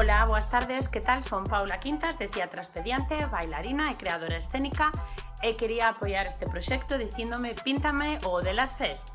Hola, boas tardes, ¿qué tal? Son Paula Quintas, de Teatro Expediente, bailarina e creadora escénica e quería apoiar este proxecto dicíndome Píntame o de las Fest.